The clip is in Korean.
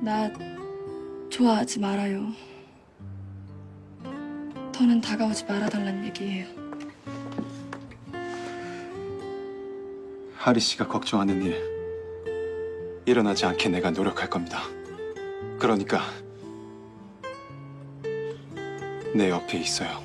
나 좋아하지 말아요. 더는 다가오지 말아달란 얘기예요. 하리 씨가 걱정하는 일 일어나지 않게 내가 노력할 겁니다. 그러니까 내 옆에 있어요.